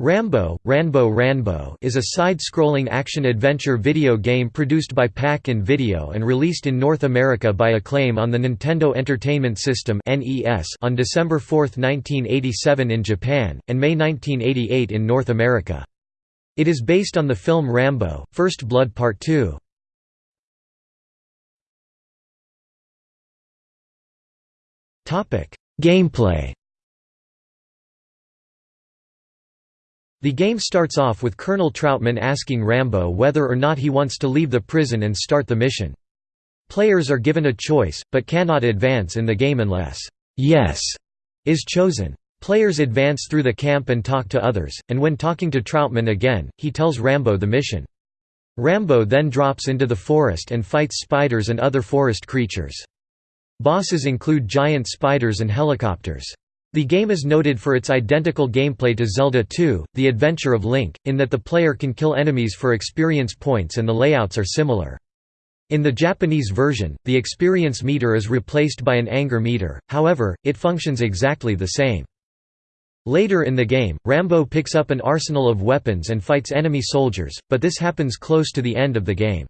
Rambo, Ranbo Ranbo is a side-scrolling action-adventure video game produced by Pack-In-Video and released in North America by Acclaim on the Nintendo Entertainment System on December 4, 1987 in Japan, and May 1988 in North America. It is based on the film Rambo, First Blood Part 2. Gameplay The game starts off with Colonel Trautman asking Rambo whether or not he wants to leave the prison and start the mission. Players are given a choice, but cannot advance in the game unless «yes» is chosen. Players advance through the camp and talk to others, and when talking to Trautman again, he tells Rambo the mission. Rambo then drops into the forest and fights spiders and other forest creatures. Bosses include giant spiders and helicopters. The game is noted for its identical gameplay to Zelda 2, The Adventure of Link, in that the player can kill enemies for experience points and the layouts are similar. In the Japanese version, the experience meter is replaced by an anger meter, however, it functions exactly the same. Later in the game, Rambo picks up an arsenal of weapons and fights enemy soldiers, but this happens close to the end of the game.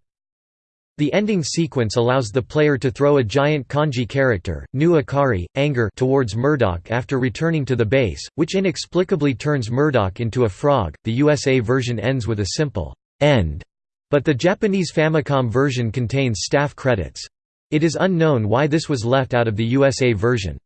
The ending sequence allows the player to throw a giant kanji character, Nu Akari, anger towards Murdock after returning to the base, which inexplicably turns Murdock into a frog. The USA version ends with a simple end, but the Japanese Famicom version contains staff credits. It is unknown why this was left out of the USA version.